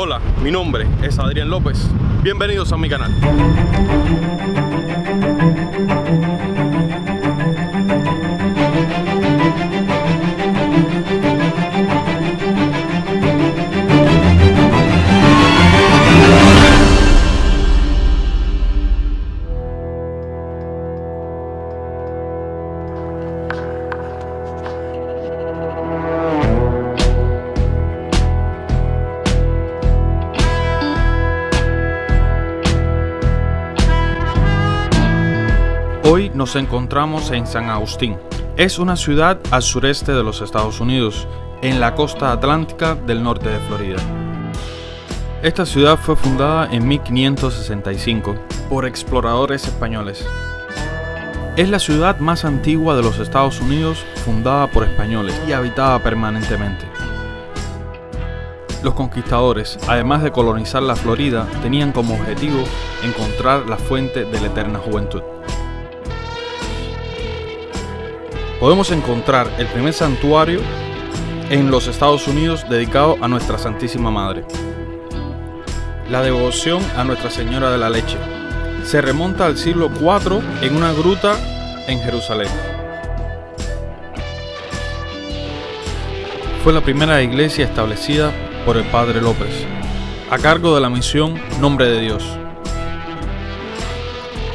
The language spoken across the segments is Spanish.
Hola, mi nombre es Adrián López. Bienvenidos a mi canal. Hoy nos encontramos en San Agustín. Es una ciudad al sureste de los Estados Unidos, en la costa atlántica del norte de Florida. Esta ciudad fue fundada en 1565 por exploradores españoles. Es la ciudad más antigua de los Estados Unidos fundada por españoles y habitada permanentemente. Los conquistadores, además de colonizar la Florida, tenían como objetivo encontrar la fuente de la eterna juventud. Podemos encontrar el primer santuario en los Estados Unidos dedicado a Nuestra Santísima Madre. La devoción a Nuestra Señora de la Leche se remonta al siglo IV en una gruta en Jerusalén. Fue la primera iglesia establecida por el Padre López, a cargo de la misión Nombre de Dios,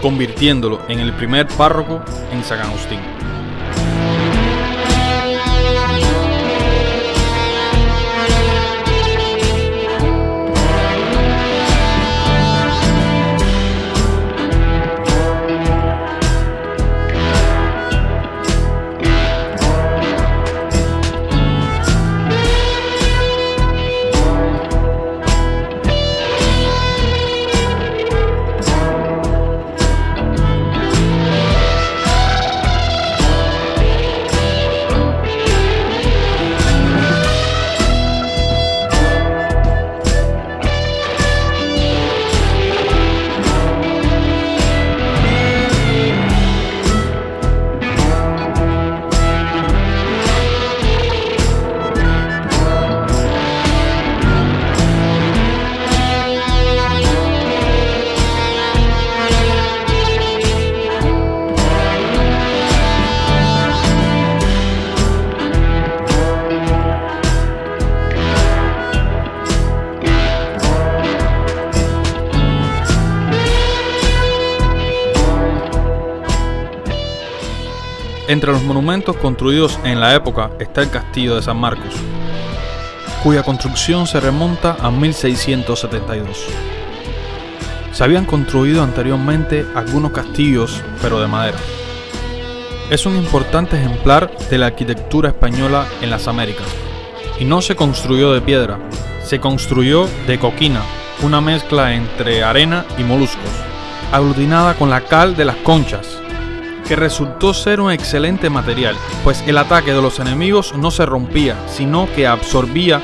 convirtiéndolo en el primer párroco en San Agustín. Entre los monumentos construidos en la época está el Castillo de San Marcos, cuya construcción se remonta a 1672. Se habían construido anteriormente algunos castillos, pero de madera. Es un importante ejemplar de la arquitectura española en las Américas, y no se construyó de piedra, se construyó de coquina, una mezcla entre arena y moluscos, aglutinada con la cal de las conchas que resultó ser un excelente material, pues el ataque de los enemigos no se rompía, sino que absorbía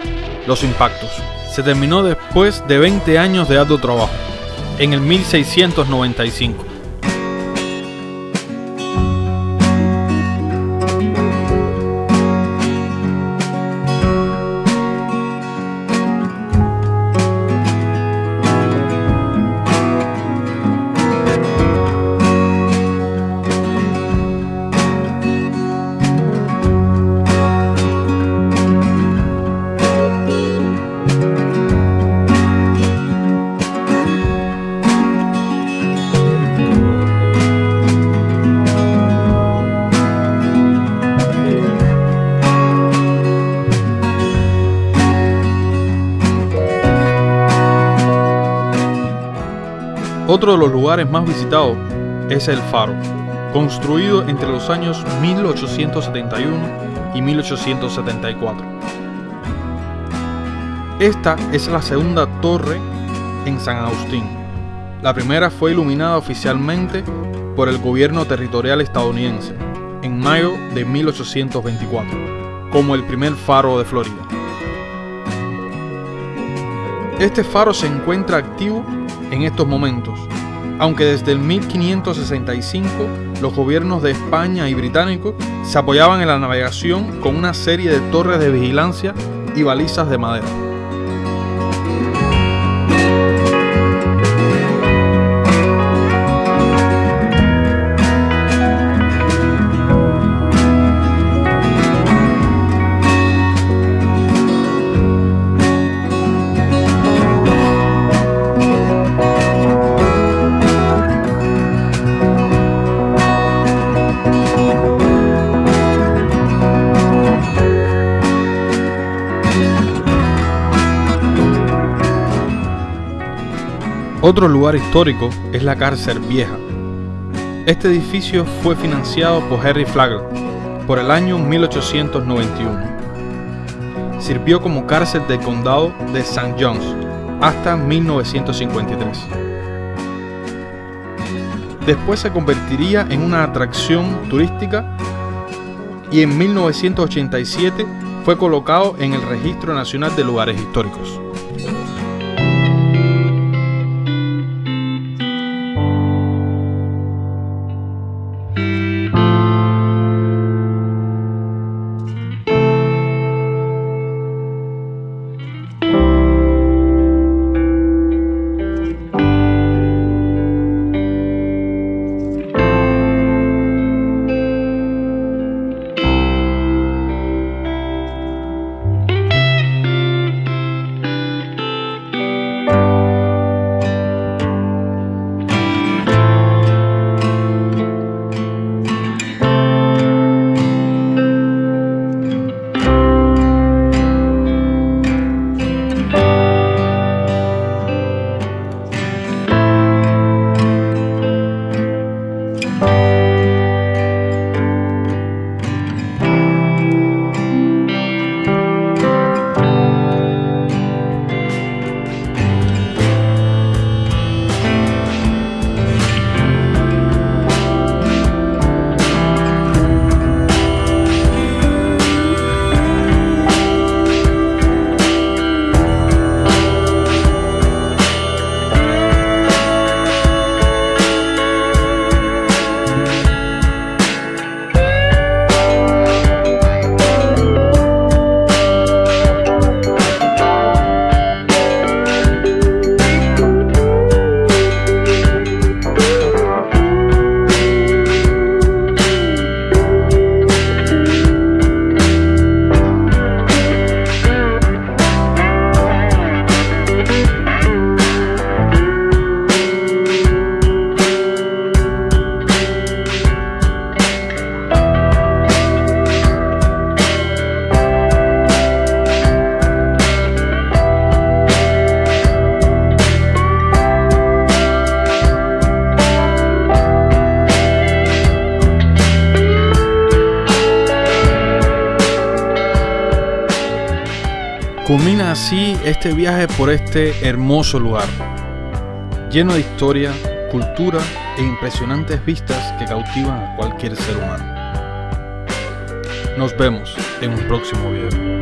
los impactos. Se terminó después de 20 años de arduo trabajo, en el 1695. Otro de los lugares más visitados es el Faro, construido entre los años 1871 y 1874. Esta es la segunda torre en San Agustín. La primera fue iluminada oficialmente por el gobierno territorial estadounidense en mayo de 1824, como el primer faro de Florida. Este faro se encuentra activo en estos momentos, aunque desde el 1565 los gobiernos de España y británicos se apoyaban en la navegación con una serie de torres de vigilancia y balizas de madera. Otro lugar histórico es la cárcel vieja. Este edificio fue financiado por Henry Flagler por el año 1891. Sirvió como cárcel del condado de St. John's hasta 1953. Después se convertiría en una atracción turística y en 1987 fue colocado en el Registro Nacional de Lugares Históricos. Culmina así este viaje por este hermoso lugar, lleno de historia, cultura e impresionantes vistas que cautivan a cualquier ser humano. Nos vemos en un próximo video.